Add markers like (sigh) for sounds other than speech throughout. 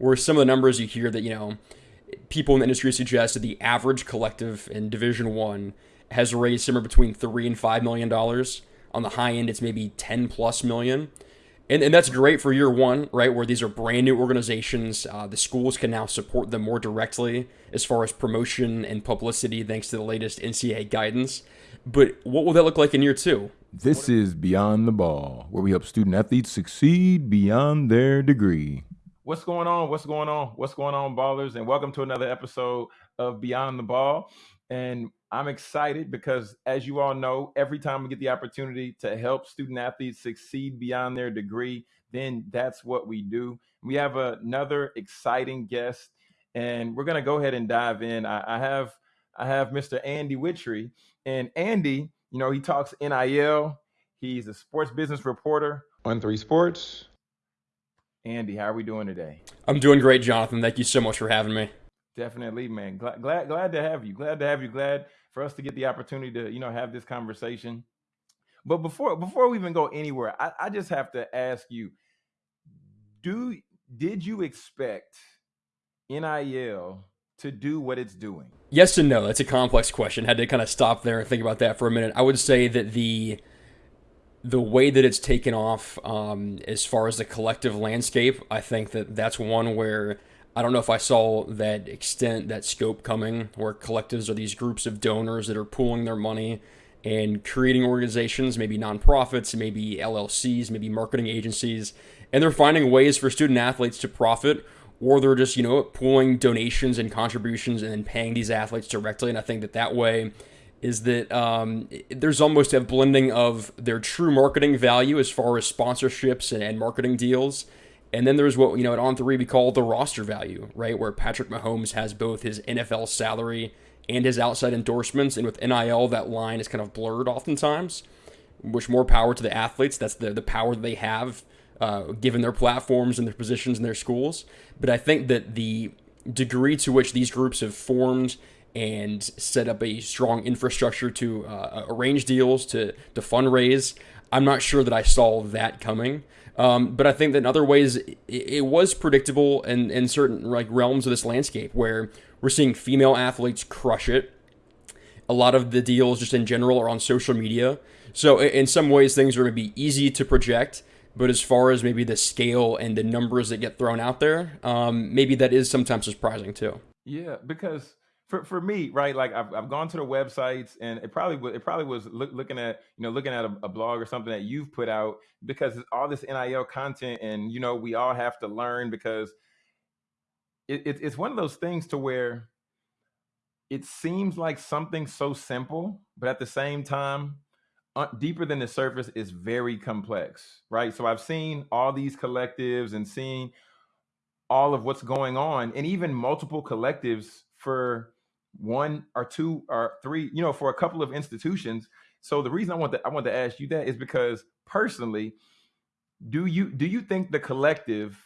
where some of the numbers you hear that, you know, people in the industry suggest that the average collective in Division One has raised somewhere between three and five million dollars. On the high end, it's maybe 10 plus million. And, and that's great for year one, right? Where these are brand new organizations. Uh, the schools can now support them more directly as far as promotion and publicity, thanks to the latest NCAA guidance. But what will that look like in year two? This is Beyond the Ball, where we help student athletes succeed beyond their degree. What's going on? What's going on? What's going on, ballers? And welcome to another episode of Beyond the Ball. And I'm excited because, as you all know, every time we get the opportunity to help student athletes succeed beyond their degree, then that's what we do. We have another exciting guest, and we're going to go ahead and dive in. I, I have I have Mr. Andy Wittry, and Andy, you know, he talks NIL. He's a sports business reporter on Three Sports. Andy, how are we doing today? I'm doing great, Jonathan. Thank you so much for having me. Definitely, man. Glad, glad, glad to have you. Glad to have you. Glad for us to get the opportunity to, you know, have this conversation. But before before we even go anywhere, I, I just have to ask you: Do did you expect NIL to do what it's doing? Yes and no. That's a complex question. Had to kind of stop there and think about that for a minute. I would say that the the way that it's taken off um, as far as the collective landscape, I think that that's one where I don't know if I saw that extent, that scope coming, where collectives are these groups of donors that are pooling their money and creating organizations, maybe nonprofits, maybe LLCs, maybe marketing agencies, and they're finding ways for student athletes to profit, or they're just, you know, pooling donations and contributions and then paying these athletes directly. And I think that that way is that um, there's almost a blending of their true marketing value as far as sponsorships and, and marketing deals and then there's what, you know, at On3 we call the roster value, right? Where Patrick Mahomes has both his NFL salary and his outside endorsements. And with NIL, that line is kind of blurred oftentimes, which more power to the athletes. That's the, the power they have uh, given their platforms and their positions in their schools. But I think that the degree to which these groups have formed and set up a strong infrastructure to uh, arrange deals, to, to fundraise, I'm not sure that I saw that coming. Um, but I think that in other ways, it, it was predictable in, in certain like realms of this landscape where we're seeing female athletes crush it. A lot of the deals, just in general, are on social media. So in some ways, things are going to be easy to project. But as far as maybe the scale and the numbers that get thrown out there, um, maybe that is sometimes surprising too. Yeah, because for for me, right? Like I've I've gone to the websites, and it probably was, it probably was look, looking at you know looking at a, a, blog or something that you've put out because all this NIL content, and you know we all have to learn because it, it, it's one of those things to where it seems like something so simple, but at the same time, uh, deeper than the surface is very complex, right? So I've seen all these collectives and seeing all of what's going on, and even multiple collectives for one or two or three, you know, for a couple of institutions. So the reason I want to I want to ask you that is because personally, do you do you think the collective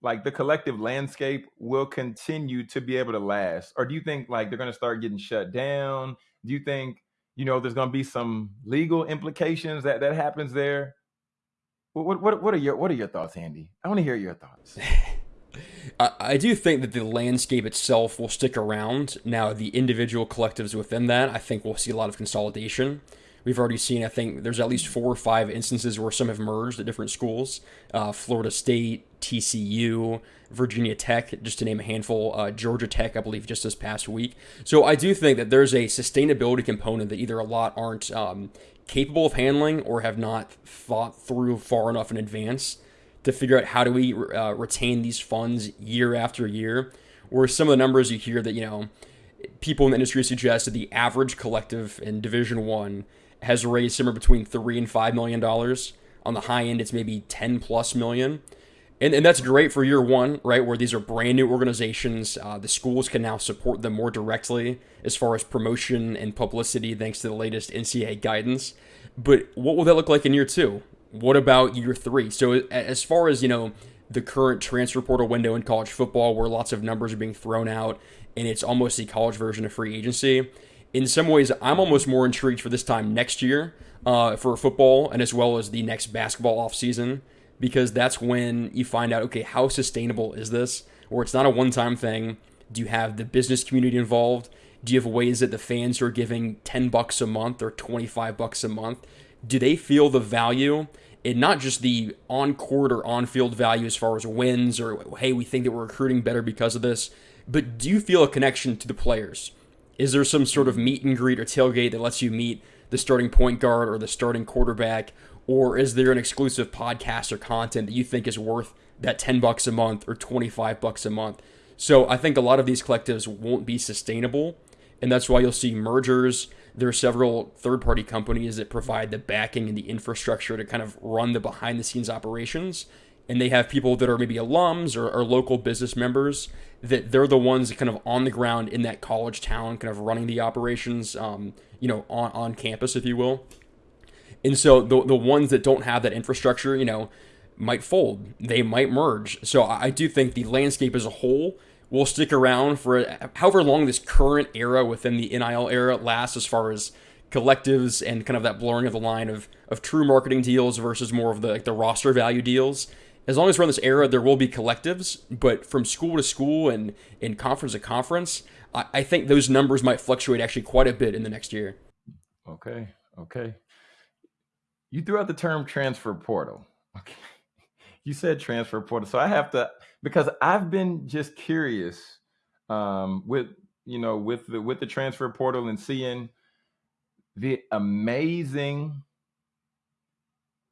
like the collective landscape will continue to be able to last? Or do you think like they're going to start getting shut down? Do you think you know there's going to be some legal implications that that happens there? What what what are your what are your thoughts andy? I want to hear your thoughts (laughs) I, do think that the landscape itself will stick around. Now, the individual collectives within that, I think we'll see a lot of consolidation. We've already seen, I think, there's at least four or five instances where some have merged at different schools uh, Florida State, TCU, Virginia Tech, just to name a handful, uh, Georgia Tech, I believe, just this past week. So I do think that there's a sustainability component that either a lot aren't um, capable of handling or have not thought through far enough in advance to figure out how do we uh, retain these funds year after year. Where some of the numbers you hear that you know people in the industry suggest that the average collective in Division One has raised somewhere between three and five million dollars. On the high end, it's maybe ten plus million. And, and that's great for year one, right? Where these are brand new organizations. Uh, the schools can now support them more directly as far as promotion and publicity, thanks to the latest NCAA guidance. But what will that look like in year two? What about year three? So as far as you know, the current transfer portal window in college football, where lots of numbers are being thrown out, and it's almost the college version of free agency. In some ways, I'm almost more intrigued for this time next year uh, for football, and as well as the next basketball offseason, because that's when you find out okay how sustainable is this or it's not a one-time thing do you have the business community involved do you have ways that the fans are giving 10 bucks a month or 25 bucks a month do they feel the value in not just the on court or on field value as far as wins or hey we think that we're recruiting better because of this but do you feel a connection to the players? Is there some sort of meet and greet or tailgate that lets you meet the starting point guard or the starting quarterback? Or is there an exclusive podcast or content that you think is worth that 10 bucks a month or 25 bucks a month? So i think a lot of these collectives won't be sustainable and that's why you'll see mergers there are several third party companies that provide the backing and the infrastructure to kind of run the behind the scenes operations. And they have people that are maybe alums or, or, local business members that they're the ones kind of on the ground in that college town kind of running the operations um, you know on, on campus if you will. And so the, the ones that don't have that infrastructure you know might fold. They might merge. So i do think the landscape as a whole will stick around for however long this current era within the nil era lasts as far as collectives and kind of that blurring of the line of, of true marketing deals versus more of the like the roster value deals as long as we're in this era, there will be collectives, but from school to school and in conference to conference, I, I think those numbers might fluctuate actually quite a bit in the next year. Okay. Okay. You threw out the term transfer portal. (laughs) Okay. You said transfer portal. So I have to because I've been just curious um, with you know with the with the transfer portal and seeing the amazing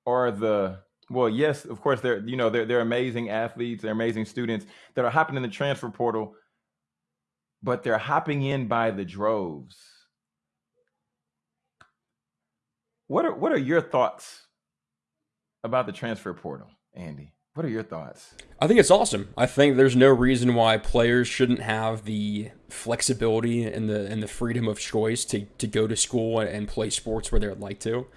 or the well, yes, of course, they're you know they're they're amazing athletes, they're amazing students that are hopping in the transfer portal, but they're hopping in by the droves. What are what are your thoughts about the transfer portal, Andy? What are your thoughts? I think it's awesome. I think there's no reason why players shouldn't have the flexibility and the and the freedom of choice to to go to school and play sports where they'd like to.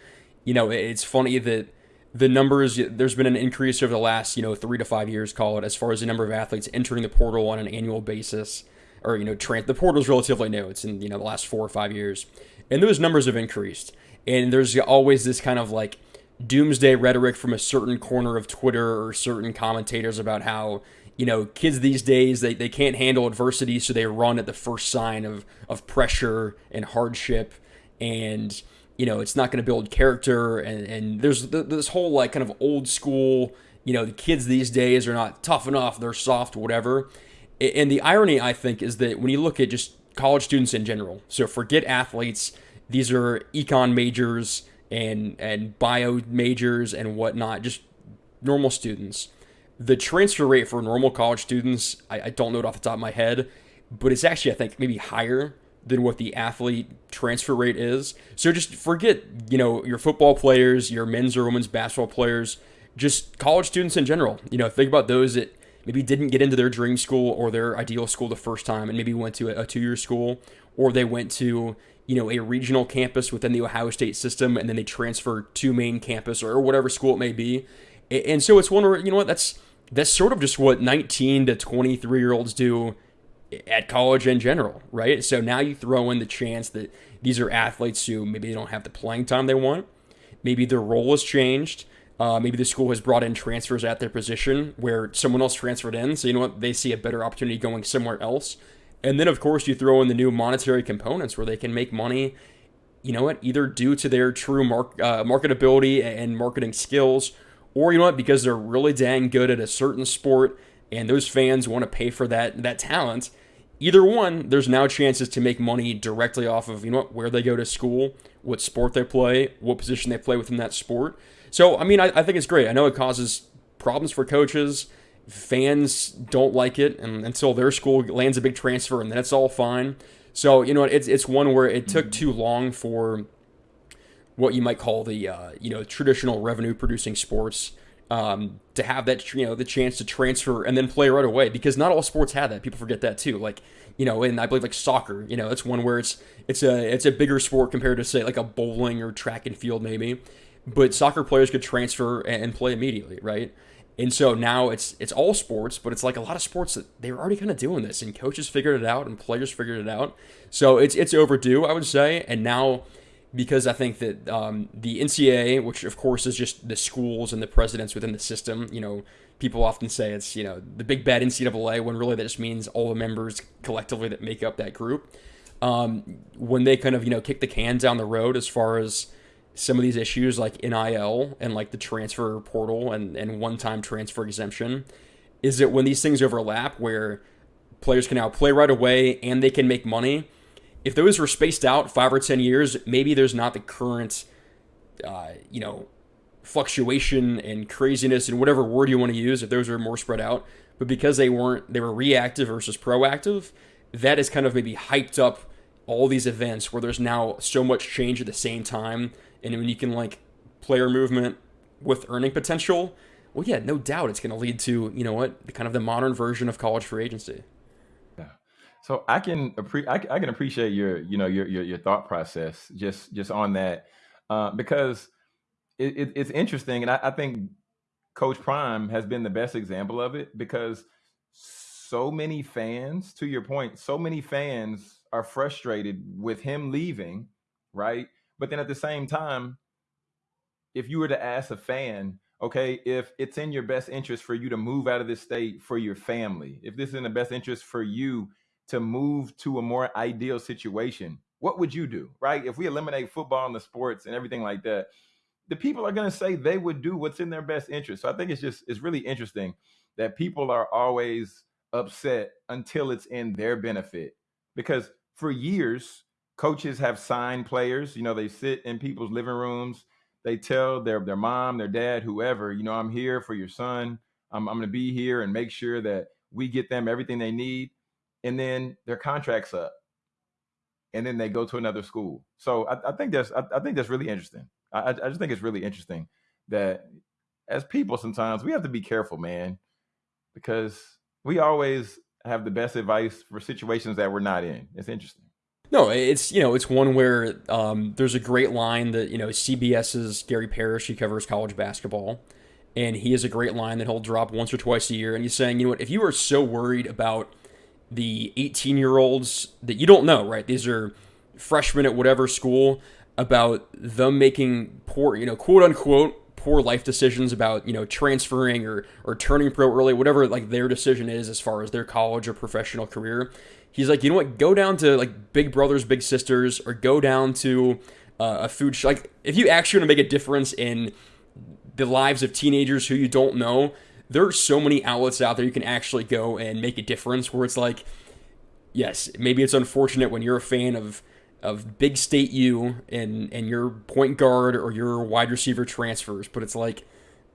You know, it's funny that the numbers there's been an increase over the last you know three to five years call it as far as the number of athletes entering the portal on an annual basis or you know trans the portal is relatively new it's in you know the last four or five years and those numbers have increased and there's always this kind of like doomsday rhetoric from a certain corner of twitter or certain commentators about how you know kids these days they, they can't handle adversity so they run at the first sign of of pressure and hardship and you know, it's not going to build character. And, and there's this whole like kind of old school, you know, the kids these days are not tough enough, they're soft, whatever. And the irony, I think, is that when you look at just college students in general, so forget athletes, these are econ majors and and bio majors and whatnot, just normal students. The transfer rate for normal college students, I, I don't know it off the top of my head, but it's actually I think maybe higher than what the athlete transfer rate is. So just forget, you know, your football players, your men's or women's basketball players, just college students in general. You know, think about those that maybe didn't get into their dream school or their ideal school the first time and maybe went to a, two-year school or they went to, you know, a regional campus within the Ohio State system and then they transfer to main campus or whatever school it may be. And so it's one where, you know what, that's that's sort of just what 19 to 23 year olds do at college in general, right? So now you throw in the chance that these are athletes who maybe they don't have the playing time they want. Maybe their role has changed. Uh, maybe the school has brought in transfers at their position where someone else transferred in. So, you know what? They see a better opportunity going somewhere else. And then, of course, you throw in the new monetary components where they can make money, you know what? Either due to their true mark, uh, marketability and marketing skills, or, you know what? Because they're really dang good at a certain sport and those fans want to pay for that that talent either one, there's now chances to make money directly off of you know what, where they go to school, what sport they play, what position they play within that sport. So I mean, I, I think it's great. I know it causes problems for coaches. Fans don't like it, and until their school lands a big transfer, and then it's all fine. So you know, it's it's one where it took too long for what you might call the uh, you know traditional revenue producing sports um, to have that you know the chance to transfer and then play right away because not all sports have that. People forget that too. Like you know, and I believe like soccer, you know, it's one where it's it's a it's a bigger sport compared to say like a bowling or track and field maybe, but soccer players could transfer and play immediately, right? And so now it's it's all sports, but it's like a lot of sports that they were already kind of doing this, and coaches figured it out, and players figured it out. So it's it's overdue, I would say. And now because I think that um, the NCAA, which of course is just the schools and the presidents within the system, you know, people often say it's you know the big bad NCAA when really that just means all the members collectively that make up that group. Um, when they kind of you know kick the can down the road as far as some of these issues like NIL and like the transfer portal and, and one time transfer exemption, is it when these things overlap where players can now play right away and they can make money if those were spaced out five or ten years, maybe there's not the current, uh, you know, fluctuation and craziness and whatever word you want to use. If those are more spread out, but because they weren't, they were reactive versus proactive. That has kind of maybe hyped up all these events where there's now so much change at the same time, and when you can like player movement with earning potential, well, yeah, no doubt it's going to lead to you know what, the kind of the modern version of college free agency. Yeah, So I can appre- I, I, can appreciate your you know your your, your thought process just just on that uh, because it, it, it's interesting and I, I think Coach Prime has been the best example of it because so many fans, to your point, so many fans are frustrated with him leaving, right? But then at the same time, if you were to ask a fan, okay, if it's in your best interest for you to move out of this state for your family, if this is in the best interest for you to move to a more ideal situation, what would you do, right? If we eliminate football and the sports and everything like that, the people are going to say they would do what's in their best interest. So I think it's just it's really interesting that people are always upset until it's in their benefit because for years coaches have signed players, you know, they sit in people's living rooms, they tell their their mom, their dad, whoever, you know, I'm here for your son. I'm I'm going to be here and make sure that we get them everything they need and then their contracts up, and then they go to another school. So I, I think that's I, I, think that's really interesting. I, I just think it's really interesting that as people sometimes we have to be careful, man, because we always have the best advice for situations that we're not in. It's interesting. No, it's you know it's one where um, there's a great line that you know CBS's Gary Parrish he covers college basketball, and he has a great line that he'll drop once or twice a year, and he's saying you know what if you are so worried about the 18 year olds that you don't know, right? These are freshmen at whatever school about them making poor, you know, quote unquote, poor life decisions about, you know, transferring or, or turning pro early, whatever like their decision is as far as their college or professional career. He's like, you know what, go down to like big brothers, big sisters, or go down to uh, a food sh- like if you actually want to make a difference in the lives of teenagers who you don't know, there are so many outlets out there you can actually go and make a difference where it's like yes maybe it's unfortunate when you're a fan of of big state U and and your point guard or your wide receiver transfers but it's like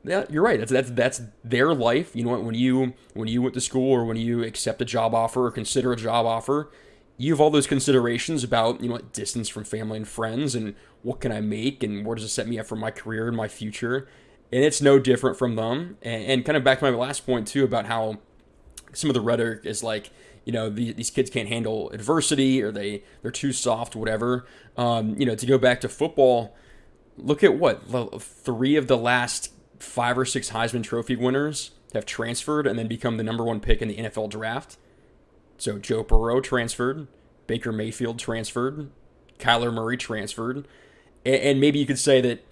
yeah you're right that's that's that's their life you know what when you when you went to school or when you accept a job offer or consider a job offer you have all those considerations about you know what distance from family and friends and what can I make and where does it set me up for my career and my future and it's no different from them. And, and, kind of back to my last point too about how some of the rhetoric is like, you know, the, these kids can't handle adversity or they they're too soft, whatever. Um, you know, to go back to football, look at what three of the last five or six Heisman Trophy winners have transferred and then become the number one pick in the NFL draft. So Joe Burrow transferred, Baker Mayfield transferred, Kyler Murray transferred, and, and maybe you could say that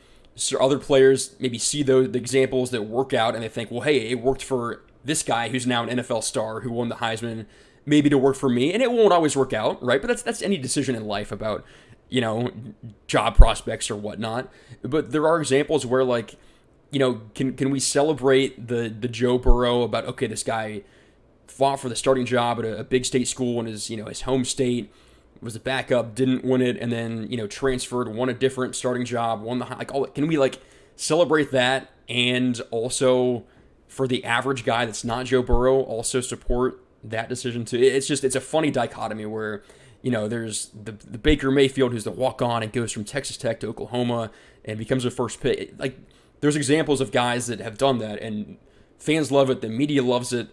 other players maybe see those the examples that work out and they think, well, hey, it worked for this guy who's now an NFL star who won the Heisman, maybe to work for me, and it won't always work out, right? But that's that's any decision in life about you know job prospects or whatnot. But there are examples where like you know can can we celebrate the the Joe Burrow about okay this guy fought for the starting job at a, a big state school in his you know his home state was a backup, didn't win it, and then you know transferred, won a different starting job, won the like all. Can we like celebrate that and also for the average guy that's not Joe Burrow also support that decision too? It's just it's a funny dichotomy where you know there's the the Baker Mayfield who's the walk on and goes from Texas Tech to Oklahoma and becomes a first pick. Like there's examples of guys that have done that and fans love it, the media loves it,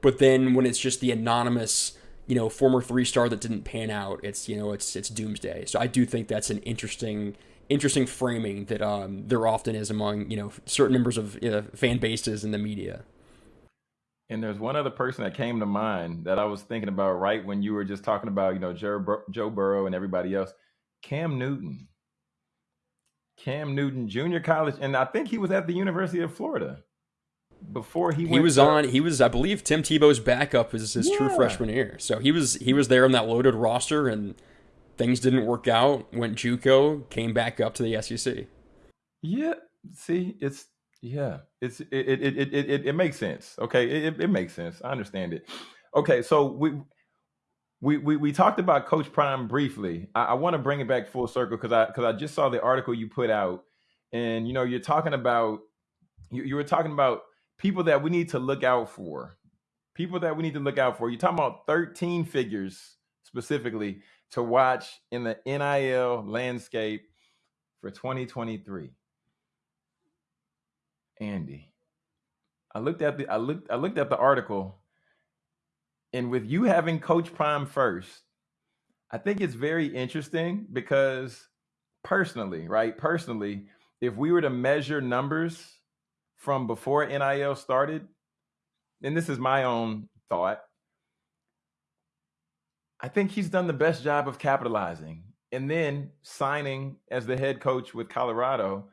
but then when it's just the anonymous you know, former three star that didn't pan out. It's you know, it's it's doomsday. So I do think that's an interesting interesting framing that um, there often is among you know certain members of you know, fan bases in the media. And there's one other person that came to mind that I was thinking about right when you were just talking about you know Joe, Bur- Joe Burrow and everybody else. Cam Newton. Cam Newton Junior College, and I think he was at the University of Florida before he. Went. He was to, on. He was, I believe, Tim Tebow's backup was his yeah. true freshman year. So he was he was there on that loaded roster, and things didn't work out. Went JUCO, came back up to the SEC. Yeah, see, it's yeah, it's it it it it, it, makes sense. Okay, it, it makes sense. I understand it. Okay, so we we, we, we talked about Coach Prime briefly. I, I want to bring it back full circle because I because I just saw the article you put out, and you know you're talking about you, you were talking about people that we need to look out for, people that we need to look out for. You're talking about 13 figures specifically to watch in the NIL landscape for 2023. Andy, I looked at the I looked I looked at the article and with you having Coach Prime first, I think it's very interesting because personally, right? Personally, if we were to measure numbers from before NIL started, and this is my own thought, I think he's done the best job of capitalizing. And then signing as the head coach with Colorado,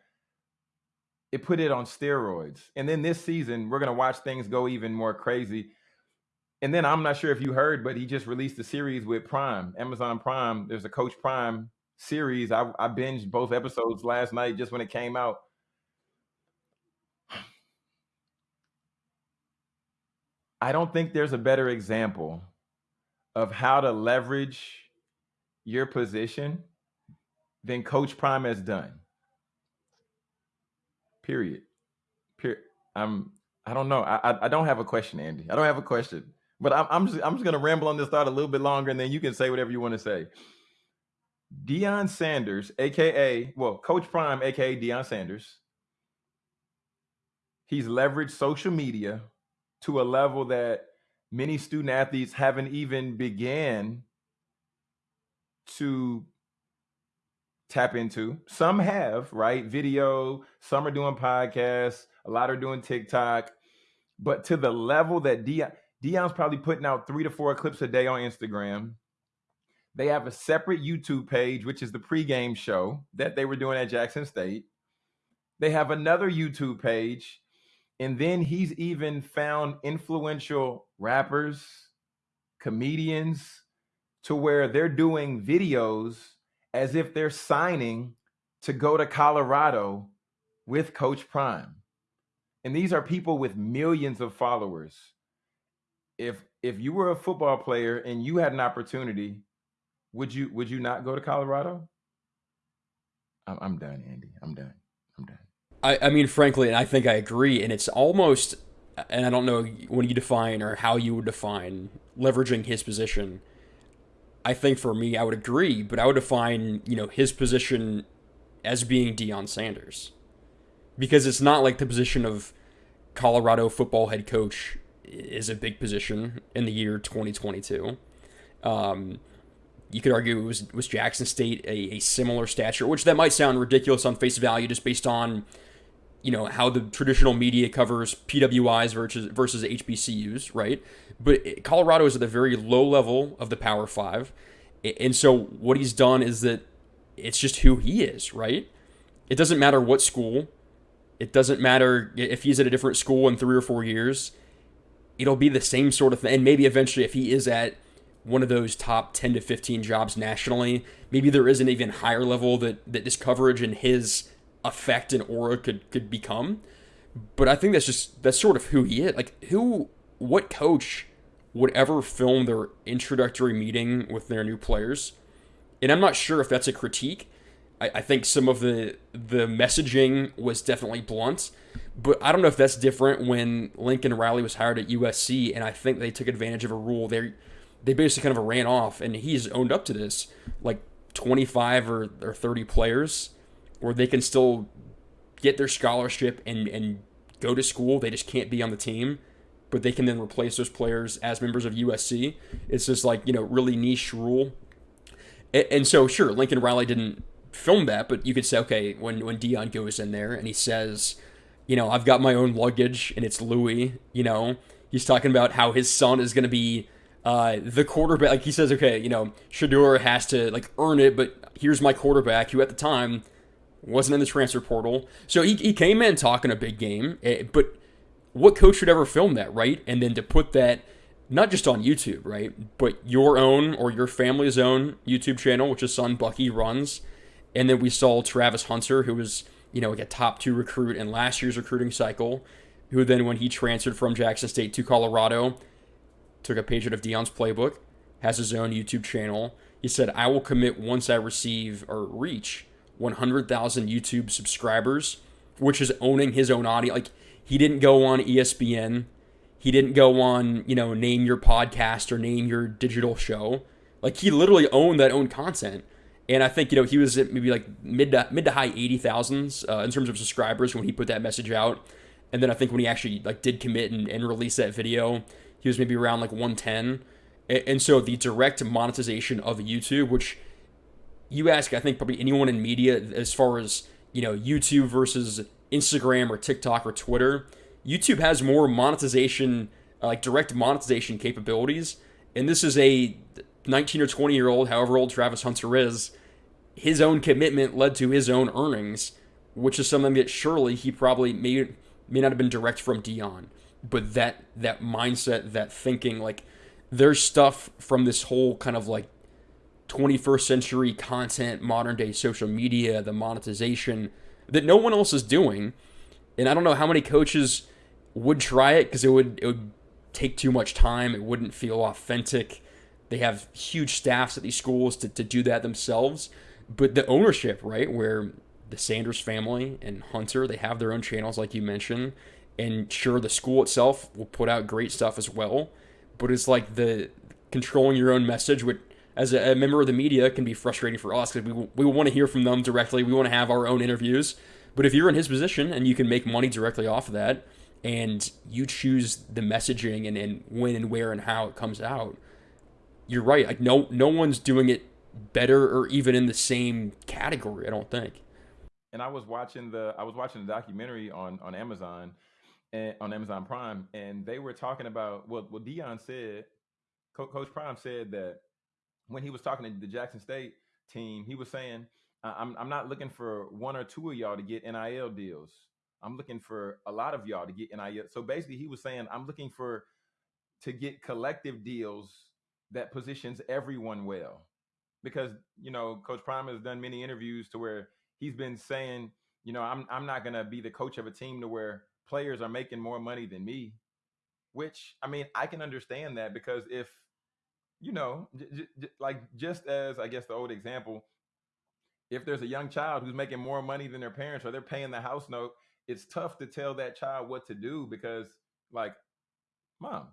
it put it on steroids. And then this season, we're going to watch things go even more crazy and then I'm not sure if you heard, but he just released a series with Prime, Amazon Prime. There's a Coach Prime series. I, I binged both episodes last night just when it came out. I don't think there's a better example of how to leverage your position than Coach Prime has done. Period. Period. I'm. I don't know. I, I don't have a question, Andy. I don't have a question. But I'm, I'm just I'm just gonna ramble on this thought a little bit longer, and then you can say whatever you want to say. Deion Sanders, aka well, Coach Prime, aka Deion Sanders, he's leveraged social media to a level that many student athletes haven't even began to tap into. Some have, right? Video, some are doing podcasts, a lot are doing TikTok, but to the level that Deion Deion's probably putting out three to four clips a day on Instagram. They have a separate YouTube page, which is the pregame show that they were doing at Jackson State. They have another YouTube page. And then he's even found influential rappers, comedians, to where they're doing videos as if they're signing to go to Colorado with Coach Prime. And these are people with millions of followers if if you were a football player and you had an opportunity, would you would you not go to Colorado? I'm, I'm done, Andy. I'm done. I'm done. I, I mean, frankly, and I think I agree. And it's almost, and I don't know when you define or how you would define leveraging his position. I think for me, I would agree, but I would define, you know, his position as being Deion Sanders. Because it's not like the position of Colorado football head coach is a big position in the year 2022. Um, you could argue it was was Jackson State a, a similar stature, which that might sound ridiculous on face value, just based on you know how the traditional media covers PWIs versus versus HBCUs, right? But Colorado is at the very low level of the Power Five, and so what he's done is that it's just who he is, right? It doesn't matter what school, it doesn't matter if he's at a different school in three or four years it'll be the same sort of thing. And maybe eventually, if he is at one of those top 10 to 15 jobs nationally, maybe there is an even higher level that, that this coverage and his effect and aura could, could become. But I think that's just, that's sort of who he is. Like, who, what coach would ever film their introductory meeting with their new players? And I'm not sure if that's a critique. I, I think some of the the messaging was definitely blunt, but I don't know if that's different when Lincoln Riley was hired at USC, and I think they took advantage of a rule. They they basically kind of ran off, and he's owned up to this. Like 25 or, or 30 players, where they can still get their scholarship and and go to school. They just can't be on the team, but they can then replace those players as members of USC. It's just like you know really niche rule. And, and so sure, Lincoln Riley didn't film that, but you could say okay when when Deion goes in there and he says you know, I've got my own luggage and it's Louis, you know. He's talking about how his son is going to be uh, the quarterback. Like he says, okay, you know, Shedeur has to like earn it, but here's my quarterback who at the time wasn't in the transfer portal. So he, he came in talking a big game, eh, but what coach would ever film that, right? And then to put that not just on YouTube, right? But your own or your family's own YouTube channel, which his son Bucky runs. And then we saw Travis Hunter, who was, you know, like a top two recruit in last year's recruiting cycle, who then, when he transferred from Jackson State to Colorado, took a page out of Deion's playbook, has his own YouTube channel. He said, I will commit once I receive or reach 100,000 YouTube subscribers, which is owning his own audience. Like, he didn't go on ESPN he didn't go on, you know, name your podcast or name your digital show. Like he literally owned that own content. And I think, you know, he was at maybe like mid to mid to high 80,000s uh, in terms of subscribers when he put that message out. And then I think when he actually like did commit and, and release that video, he was maybe around like 110. And, and so the direct monetization of YouTube, which you ask, I think probably anyone in media as far as, you know, YouTube versus Instagram or TikTok or Twitter, YouTube has more monetization, uh, like direct monetization capabilities. And this is a 19 or 20 year old, however old Travis Hunter is, his own commitment led to his own earnings, which is something that surely he probably may may not have been direct from Deion, but that that mindset, that thinking, like there's stuff from this whole kind of like 21st century content, modern day social media, the monetization that no one else is doing. And I don't know how many coaches would try it because it would it would take too much time. It wouldn't feel authentic. They have huge staffs at these schools to, to do that themselves. But the ownership, right, where the Sanders family and Hunter, they have their own channels, like you mentioned. And sure, the school itself will put out great stuff as well. But it's like the controlling your own message, which as a, a member of the media can be frustrating for us because we, we want to hear from them directly. We want to have our own interviews. But if you're in his position and you can make money directly off of that, and you choose the messaging and, and when and where and how it comes out, you're right. Like no no one's doing it better or even in the same category, I don't think. And I was watching the I was watching the documentary on on Amazon and on Amazon Prime, and they were talking about well, what Deion said. Coach Prime said that when he was talking to the Jackson State team, he was saying, "I'm I'm not looking for one or two of y'all to get NIL deals. I'm looking for a lot of y'all to get NIL. So basically, he was saying, I'm looking for to get collective deals that positions everyone well. Because, you know, Coach Prime has done many interviews to where he's been saying, you know, I'm I'm not gonna be the coach of a team to where players are making more money than me. Which I mean, I can understand that because if you know, j- j- like just as I guess the old example, if there's a young child who's making more money than their parents or they're paying the house note it's tough to tell that child what to do because like mom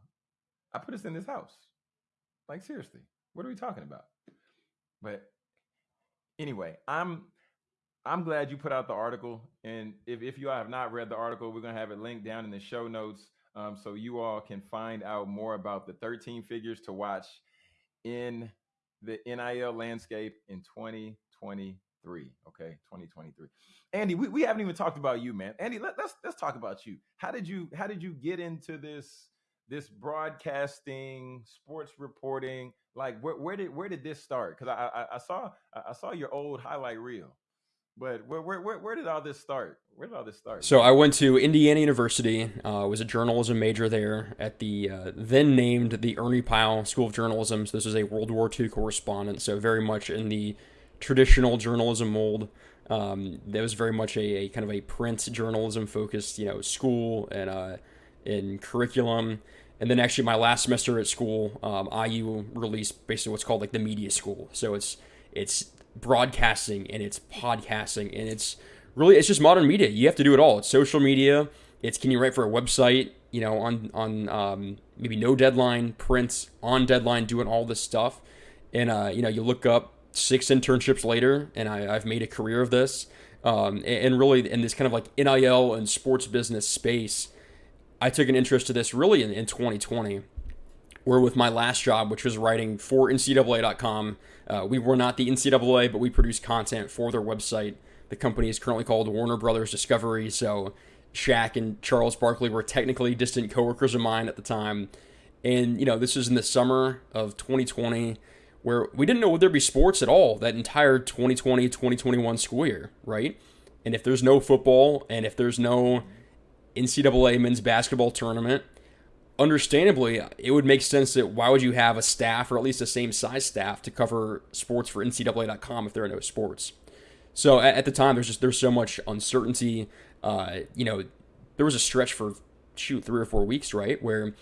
i put us in this house like seriously what are we talking about but anyway i'm i'm glad you put out the article and if, if you all have not read the article we're going to have it linked down in the show notes um, so you all can find out more about the 13 figures to watch in the nil landscape in 2023. Okay, 2023. Andy, we, we haven't even talked about you, man. Andy, let, let's let's talk about you. How did you how did you get into this this broadcasting, sports reporting? Like where, where did where did this start? Because I, I I saw I saw your old highlight reel. But where, where, where, where, did all this start? Where did all this start? So I went to Indiana University. Uh, was a journalism major there at the uh, then named the Ernie Pyle School of Journalism. So this is a World War II correspondent. So very much in the traditional journalism mold. Um, that was very much a, a, kind of a print journalism focused, you know, school and uh, in curriculum. And then actually, my last semester at school, um, IU released basically what's called like the media school. So it's it's broadcasting and it's podcasting and it's really it's just modern media. You have to do it all. It's social media. It's can you write for a website? You know, on on um, maybe no deadline, prints on deadline, doing all this stuff. And uh, you know, you look up six internships later, and I, have made a career of this. Um, and, and really, in this kind of like NIL and sports business space, I took an interest to this really in, in 2020, where with my last job, which was writing for NCAA.com, uh, we were not the NCAA, but we produced content for their website. The company is currently called Warner Brothers Discovery. So Shaq and Charles Barkley were technically distant coworkers of mine at the time. And, you know, this was in the summer of 2020 where we didn't know would there be sports at all that entire 2020 2021 school year, right? And if there's no football and if there's no NCAA men's basketball tournament, understandably, it would make sense that why would you have a staff or at least the same size staff to cover sports for NCAA.com if there are no sports? So at, the time, there's just there's so much uncertainty. Uh, you know, there was a stretch for shoot three or four weeks, right, where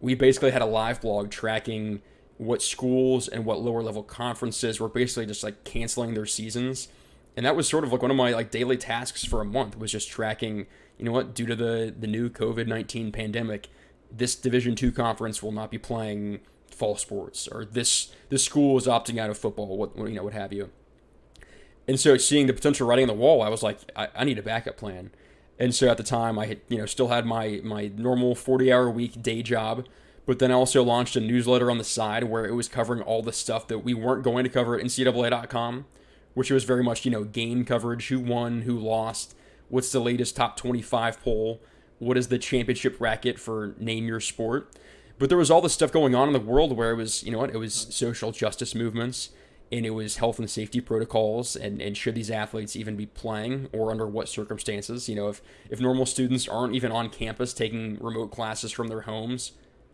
we basically had a live blog tracking what schools and what lower level conferences were basically just like canceling their seasons and that was sort of like one of my like daily tasks for a month was just tracking you know what due to the the new covid-19 pandemic this division 2 conference will not be playing fall sports or this this school is opting out of football what you know what have you. And so seeing the potential writing on the wall i was like i, I need a backup plan. And so at the time i had you know still had my my normal 40 hour week day job but then I also launched a newsletter on the side where it was covering all the stuff that we weren't going to cover at NCAA.com, which was very much, you know, game coverage, who won, who lost, what's the latest top 25 poll, what is the championship racket for name your sport. But there was all this stuff going on in the world where it was, you know what, it was social justice movements and it was health and safety protocols and, and should these athletes even be playing or under what circumstances you know if if normal students aren't even on campus taking remote classes from their homes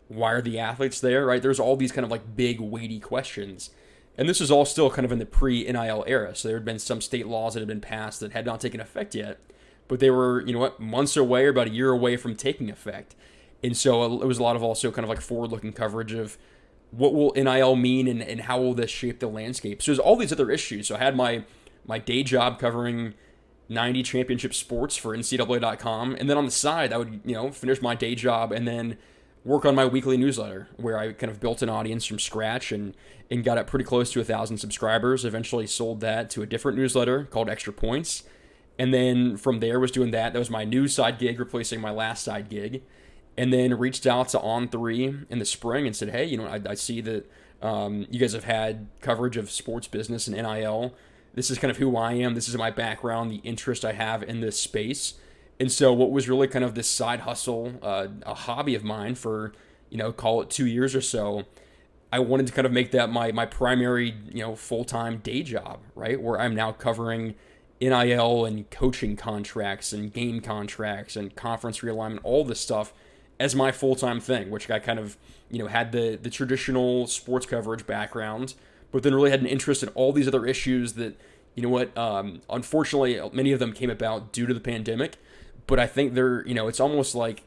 why are the athletes there, right? There's all these kind of like big, weighty questions. And this is all still kind of in the pre NIL era. So there had been some state laws that had been passed that had not taken effect yet, but they were, you know what, months away or about a year away from taking effect. And so uh, it was a lot of also kind of like forward looking coverage of what will NIL mean and, and how will this shape the landscape. So there's all these other issues. So I had my my day job covering 90 championship sports for NCAA.com. And then on the side, I would, you know, finish my day job and then work on my weekly newsletter where I kind of built an audience from scratch and and got it pretty close to a thousand subscribers. Eventually sold that to a different newsletter called Extra Points. And then from there was doing that. That was my new side gig replacing my last side gig. And then reached out to On3 in the spring and said, hey, you know, I, I see that um, you guys have had coverage of sports business and NIL. This is kind of who I am. This is my background, the interest I have in this space. And so, what was really kind of this side hustle, uh, a hobby of mine for, you know, call it two years or so, I wanted to kind of make that my my primary, you know, full time day job, right? Where I'm now covering NIL and coaching contracts and game contracts and conference realignment, all this stuff as my full time thing, which I kind of, you know, had the the traditional sports coverage background, but then really had an interest in all these other issues that, you know what, um, unfortunately, many of them came about due to the pandemic but I think they're you know it's almost like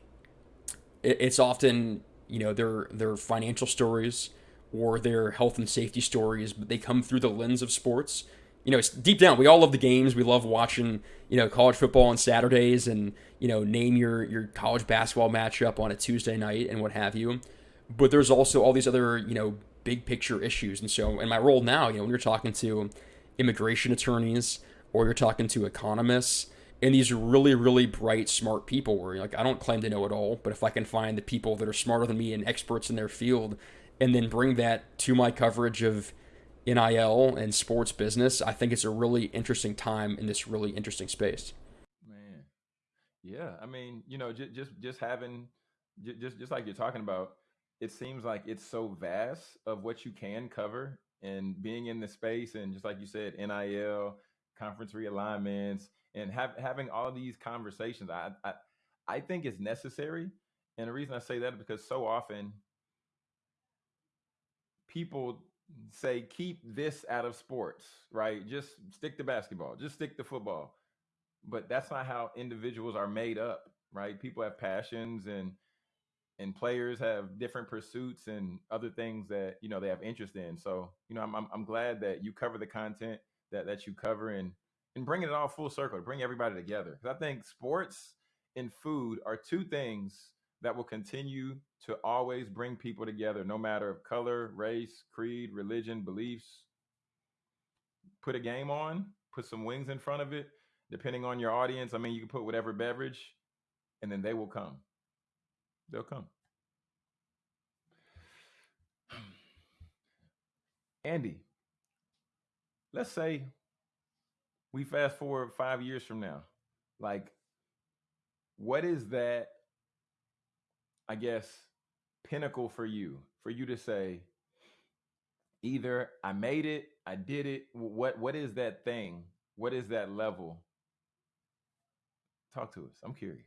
it's often you know their their financial stories or their health and safety stories, but they come through the lens of sports. You know, deep down. We all love the games. We love watching, you know, college football on Saturdays, and you know, name your your college basketball matchup on a Tuesday night and what have you. But there's also all these other, you know, big picture issues. And so, in my role now, you know, when you're talking to immigration attorneys or you're talking to economists, and these really, really bright, smart people where like I don't claim to know it all, but if I can find the people that are smarter than me and experts in their field and then bring that to my coverage of NIL and sports business, I think it's a really interesting time in this really interesting space. Man. Yeah, I mean, you know, just just just having just just like you're talking about, it seems like it's so vast of what you can cover and being in the space and just like you said, NIL, conference realignments, and have, having all these conversations, I, I I think is necessary. And the reason I say that is because so often people say keep this out of sports, right? Just stick to basketball, just stick to football. But that's not how individuals are made up, right? People have passions and and players have different pursuits and other things that you know they have interest in. So you know, I'm I'm, I'm glad that you cover the content that that you cover and and bringing it all full circle, to bring everybody together. Because I think sports and food are two things that will continue to always bring people together, no matter of color, race, creed, religion, beliefs. Put a game on, put some wings in front of it, depending on your audience. I mean, you can put whatever beverage, and then they will come. They'll come. (clears throat) Andy, let's say we fast forward five years from now, like, what is that? I guess pinnacle for you, for you to say, either I made it, I did it. What what is that thing? What is that level Talk to us. I'm curious.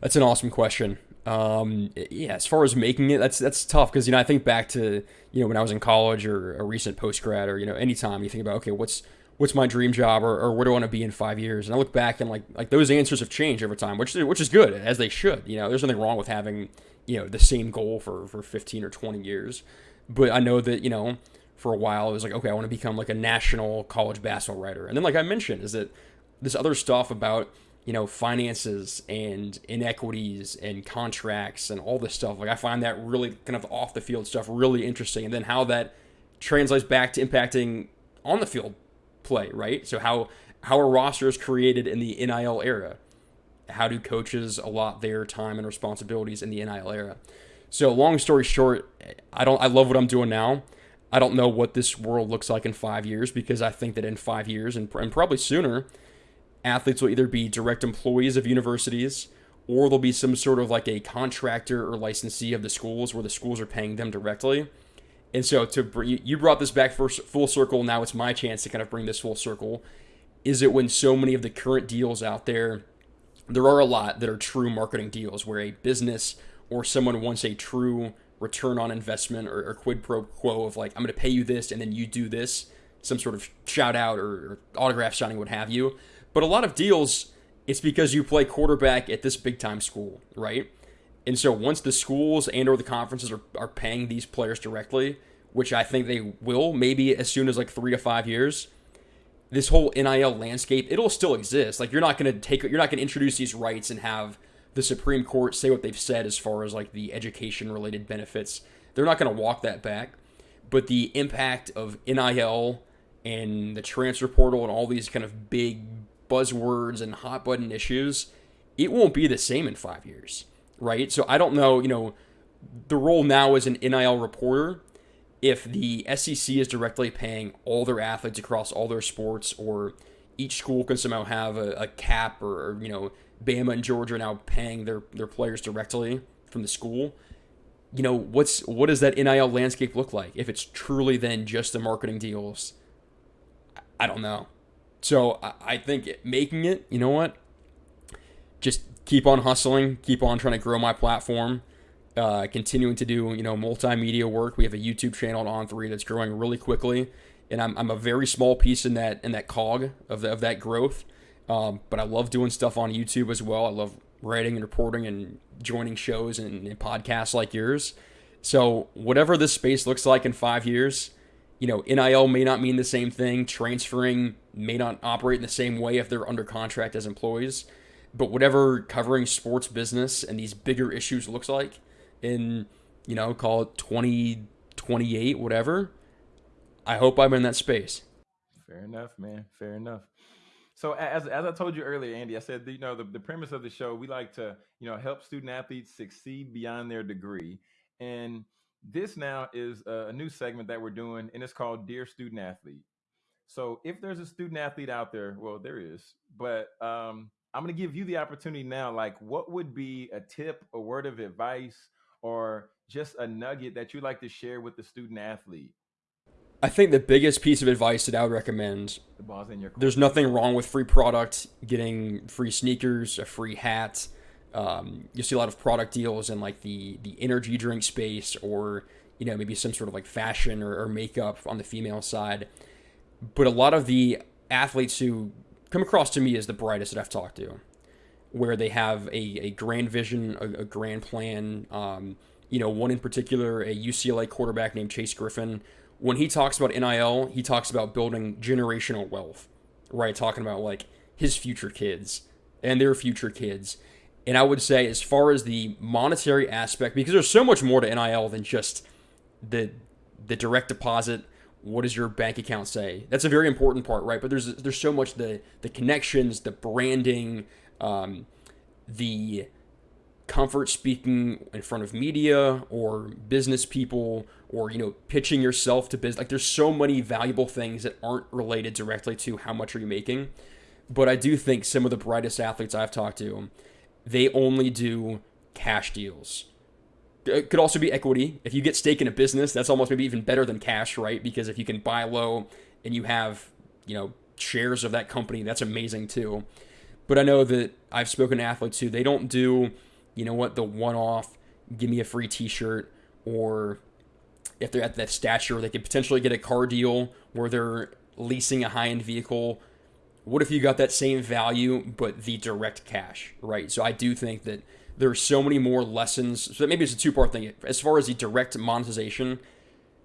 That's an awesome question. Um, yeah, as far as making it, that's that's tough because you know I think back to you know when I was in college or a recent post grad or you know anytime you think about okay what's what's my dream job or, or where do I want to be in five years and I look back and like like those answers have changed over time which which is good as they should you know there's nothing wrong with having you know the same goal for for 15 or 20 years but I know that you know for a while it was like okay I want to become like a national college basketball writer and then like I mentioned is that this other stuff about you know, finances and inequities and contracts and all this stuff. Like I find that really kind of off the field stuff really interesting. And then how that translates back to impacting on the field play, right? So how how are rosters created in the NIL era? How do coaches allot their time and responsibilities in the NIL era? So long story short, I don't I love what I'm doing now. I don't know what this world looks like in five years because I think that in five years and, and probably sooner, athletes will either be direct employees of universities or there'll be some sort of like a contractor or licensee of the schools where the schools are paying them directly. And so to bring, you brought this back for full circle. Now it's my chance to kind of bring this full circle. Is it when so many of the current deals out there, there are a lot that are true marketing deals where a business or someone wants a true return on investment or, or quid pro quo of like I'm going to pay you this and then you do this, some sort of shout out or, or autograph signing, what have you. But a lot of deals, it's because you play quarterback at this big time school, right? And so once the schools and or the conferences are, are paying these players directly, which I think they will, maybe as soon as like three to five years, this whole NIL landscape, it'll still exist. Like you're not gonna take you're not gonna introduce these rights and have the Supreme Court say what they've said as far as like the education related benefits. They're not gonna walk that back. But the impact of NIL and the transfer portal and all these kind of big buzzwords and hot button issues, it won't be the same in five years, right? So I don't know, you know, the role now as an NIL reporter, if the SEC is directly paying all their athletes across all their sports, or each school can somehow have a, a cap, or, or, you know, Bama and Georgia are now paying their their players directly from the school. You know, what's what does that NIL landscape look like if it's truly then just the marketing deals? I don't know. So I think making it, you know what? Just keep on hustling, keep on trying to grow my platform, uh, continuing to do you know multimedia work. We have a YouTube channel On3 that's growing really quickly, and I'm, I'm a very small piece in that in that cog of the, of that growth. Um, but I love doing stuff on YouTube as well. I love writing and reporting and joining shows and, and podcasts like yours. So whatever this space looks like in five years, you know, NIL may not mean the same thing. Transferring may not operate in the same way if they're under contract as employees. But whatever covering sports business and these bigger issues looks like in, you know, call it 2028, whatever, I hope I'm in that space. Fair enough, man. Fair enough. So as, as I told you earlier, Andy, I said, you know, the, the premise of the show, we like to, you know, help student athletes succeed beyond their degree. And this now is a, new segment that we're doing, and it's called Dear Student Athlete. So if there's a student athlete out there, well, there is, but um, I'm going to give you the opportunity now. Like, what would be a tip, a word of advice, or just a nugget that you'd like to share with the student athlete? I think the biggest piece of advice that I would recommend the ball's in your there's nothing wrong with free product, getting free sneakers, a free hat, um, you see a lot of product deals in like the the energy drink space or you know maybe some sort of like fashion or, or makeup on the female side but a lot of the athletes who come across to me as the brightest that i've talked to where they have a, a grand vision a, a grand plan. Um, you know one in particular a ucla quarterback named chase griffin. When he talks about nil he talks about building generational wealth right? Talking about like his future kids and their future kids. And I would say, as far as the monetary aspect, because there's so much more to NIL than just the the direct deposit. What does your bank account say? That's a very important part, right? But there's there's so much the the connections, the branding, um, the comfort speaking in front of media or business people or you know pitching yourself to business like there's so many valuable things that aren't related directly to how much are you making but i do think some of the brightest athletes i've talked to they only do cash deals. It could also be equity. If you get stake in a business, that's almost maybe even better than cash, right? Because if you can buy low and you have, you know, shares of that company, that's amazing too. But I know that I've spoken to athletes who they don't do, you know what, the one off, give me a free t shirt, or if they're at that stature, they could potentially get a car deal where they're leasing a high end vehicle. What if you got that same value, but the direct cash, right? So I do think that there's so many more lessons. So maybe it's a two part thing. As far as the direct monetization,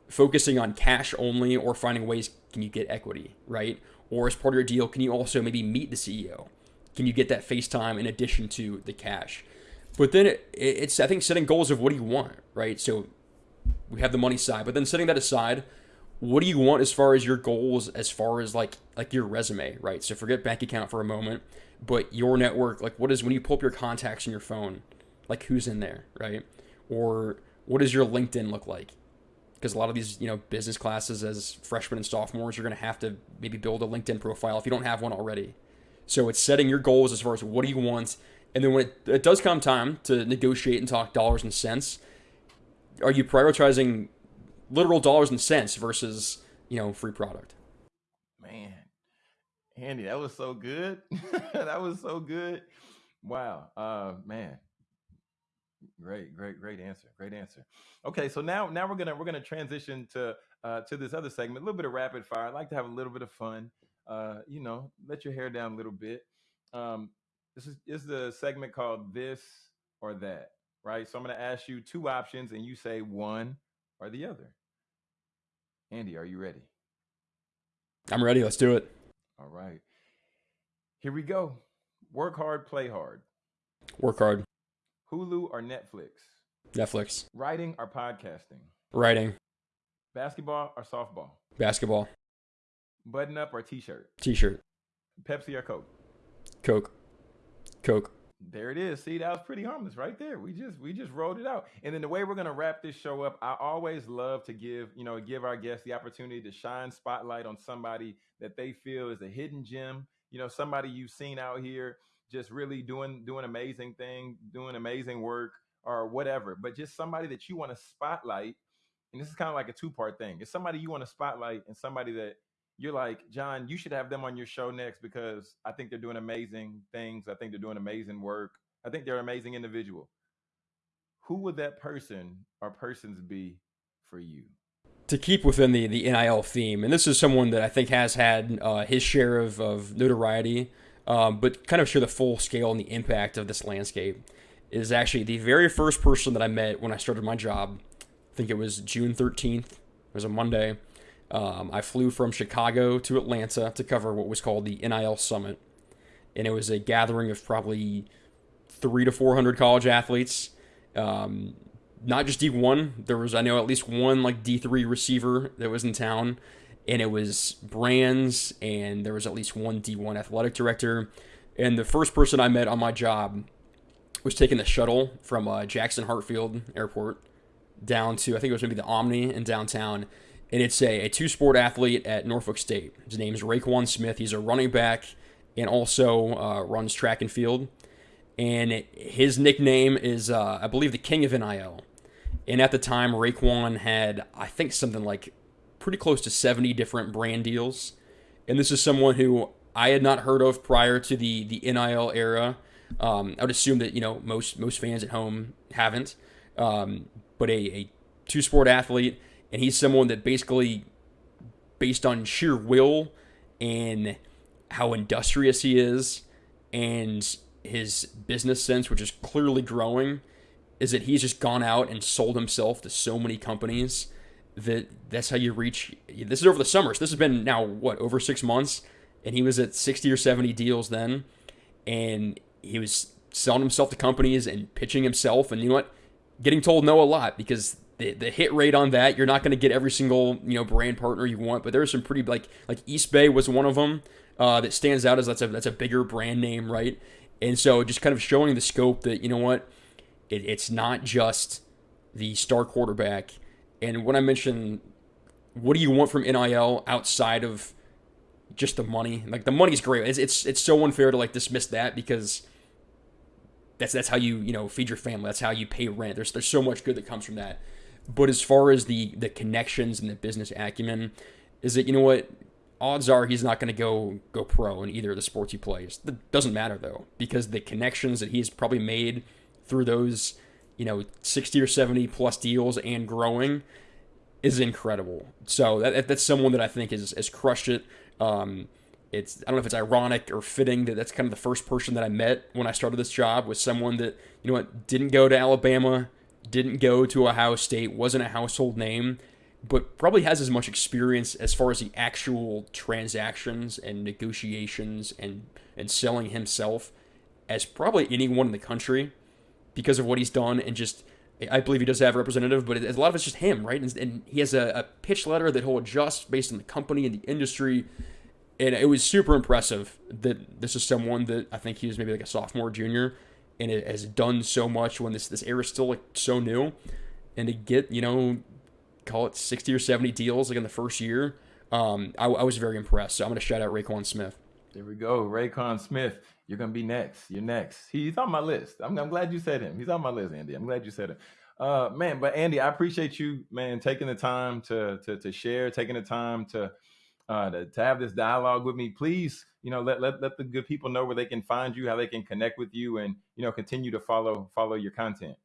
focusing on cash only or finding ways can you get equity, right? Or as part of your deal, can you also maybe meet the CEO? Can you get that FaceTime in addition to the cash? But then it, it's, I think, setting goals of what do you want, right? So we have the money side, but then setting that aside, what do you want as far as your goals, as far as like like your resume, right? So forget bank account for a moment, but your network, like what is when you pull up your contacts in your phone, like who's in there, right? Or what does your LinkedIn look like? because a lot of these you know business classes as freshmen and sophomores you're going to have to maybe build a linkedin profile if you don't have one already so it's setting your goals as far as what do you want and then when it, it does come time to negotiate and talk dollars and cents are you prioritizing literal dollars and cents versus you know free product Man, Andy, that was so good. (laughs) that was so good. Wow. Uh, man, Great, great, great answer. Great answer. Okay, so now now we're gonna we're gonna transition to uh, to this other segment, a little bit of rapid fire. I like to have a little bit of fun. Uh, you know, let your hair down a little bit. Um, this is this is the segment called this or that, right? So I'm gonna ask you two options, and you say one or the other. Andy, are you ready? i'm ready let's do it All right. Here we go. Work hard, play hard. work hard Hulu or Netflix. netflix Writing or podcasting. writing Basketball or softball. basketball Button up or t-shirt. t-shirt Pepsi or Coke. coke coke There it is. See, that was pretty harmless right there. We just we just rolled it out. And then the way we're gonna wrap this show up, I always love to give, you know, give our guests the opportunity to shine spotlight on somebody that they feel is a hidden gem. You know, somebody you've seen out here just really doing doing amazing thing, doing amazing work or whatever. But just somebody that you want to spotlight. And this is kind of like a two-part thing. It's somebody you want to spotlight and somebody that you're like, John, you should have them on your show next because I think they're doing amazing things. I think they're doing amazing work. I think they're an amazing individual. Who would that person or persons be for you? to keep within the the NIL theme, and this is someone that I think has had uh, his share of, of notoriety, um, but kind of share the full scale and the impact of this landscape. Is actually the very first person that I met when I started my job. I think it was June 13th. It was a Monday. Um, I flew from Chicago to Atlanta to cover what was called the NIL Summit, and it was a gathering of probably three to four hundred college athletes. Um, not just D1. There was I know at least one like D3 receiver that was in town, and it was brands, and there was at least one D1 athletic director. And the first person I met on my job was taking the shuttle from uh, Jackson Hartsfield Airport down to I think it was maybe the Omni in downtown, and it's a, a two sport athlete at Norfolk State. His name is Rayquan Smith. He's a running back and also uh, runs track and field. And his nickname is, uh, I believe, the King of NIL. And at the time, Rayquan had, I think, something like pretty close to 70 different brand deals. And this is someone who I had not heard of prior to the, the NIL era. Um, I would assume that, you know, most, most fans at home haven't. Um, but a, a two sport athlete, and he's someone that basically, based on sheer will and how industrious he is and his business sense, which is clearly growing, is that he's just gone out and sold himself to so many companies that that's how you reach. This is over the summer, so this has been now what over six months, and he was at sixty or seventy deals then, and he was selling himself to companies and pitching himself, and you know what, getting told no a lot because the, the hit rate on that you're not going to get every single you know brand partner you want, but there's some pretty like like Eastbay was one of them uh, that stands out as that's a that's a bigger brand name, right? And so just kind of showing the scope that you know what, it, it's not just the star quarterback. And when I mention what do you want from NIL outside of just the money, like the money's great. It's it's, it's so unfair to like dismiss that because that's that's how you you know feed your family. That's how you pay rent. There's there's so much good that comes from that. But as far as the the connections and the business acumen, is that you know what odds are he's not going to go go pro in either of the sports he plays. That doesn't matter though, because the connections that he's probably made through those, you know, 60 or 70 plus deals and growing is incredible. So that, that's someone that I think has, has crushed it. Um, it's I don't know if it's ironic or fitting that that's kind of the first person that I met when I started this job was someone that you know what didn't go to Alabama, didn't go to Ohio State, wasn't a household name, but probably has as much experience as far as the actual transactions and negotiations and and selling himself as probably anyone in the country because of what he's done and just I believe he does have a representative, but a lot of it's just him, right? And, and he has a, a, pitch letter that he'll adjust based on the company and the industry. And it was super impressive that this is someone that I think he was maybe like a sophomore, junior, and it has done so much when this this era is still like so new. And to get you know call it 60 or 70 deals like in the first year. Um, I, I was very impressed. So I'm to shout out Rayquan Smith. There we go. Rayquan Smith. You're to be next. You're next. He's on my list. I'm, I'm glad you said him. He's on my list, Andy. I'm glad you said it. Uh, man, but Andy, I appreciate you, man, taking the time to to, to share, taking the time to, uh, to to have this dialogue with me. Please, you know, let, let let the good people know where they can find you, how they can connect with you, and you know, continue to follow follow your content.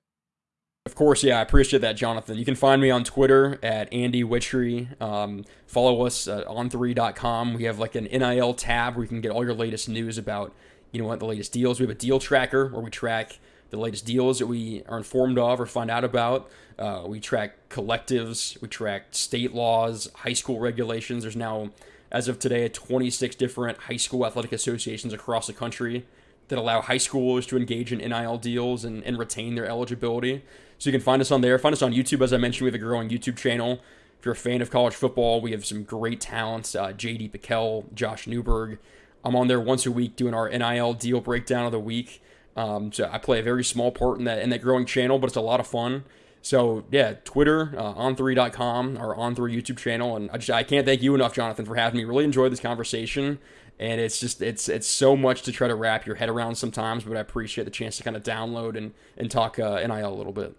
Of course, yeah, I appreciate that, Jonathan. You can find me on Twitter at Andy Wittry. Um, follow us at on3.com. We have like an NIL tab where you can get all your latest news about, you know what, the latest deals. We have a deal tracker where we track the latest deals that we are informed of or find out about. Uh, we track collectives, we track state laws, high school regulations. There's now, as of today, 26 different high school athletic associations across the country that allow high schoolers to engage in NIL deals and, and retain their eligibility. So you can find us on there. Find us on YouTube. As I mentioned, we have a growing YouTube channel. If you're a fan of college football, we have some great talents. Uh, JD Pickell, Josh Newberg. I'm on there once a week doing our NIL deal breakdown of the week. Um, so I play a very small part in that in that growing channel, but it's a lot of fun. So yeah, Twitter, uh, on3.com, our on3 YouTube channel, and I just I can't thank you enough, Jonathan, for having me. Really enjoyed this conversation, and it's just it's it's so much to try to wrap your head around sometimes, but I appreciate the chance to kind of download and and talk uh, NIL a little bit.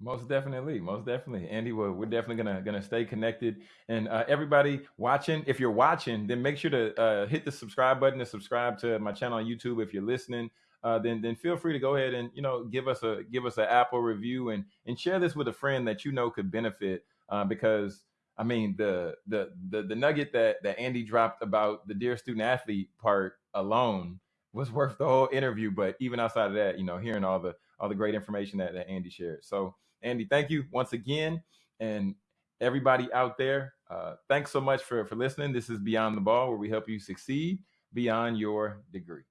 Most definitely, most definitely, Andy. Well, we're definitely gonna gonna stay connected, and uh, everybody watching, if you're watching, then make sure to uh, hit the subscribe button to subscribe to my channel on YouTube. If you're listening, uh, then then feel free to go ahead and you know give us a give us an Apple review and and share this with a friend that you know could benefit. Uh, because I mean the, the the the nugget that that Andy dropped about the dear student athlete part alone was worth the whole interview. But even outside of that, you know, hearing all the all the great information that, that Andy shared. So Andy, thank you once again. And everybody out there, uh, thanks so much for, for listening. This is Beyond the Ball, where we help you succeed beyond your degree.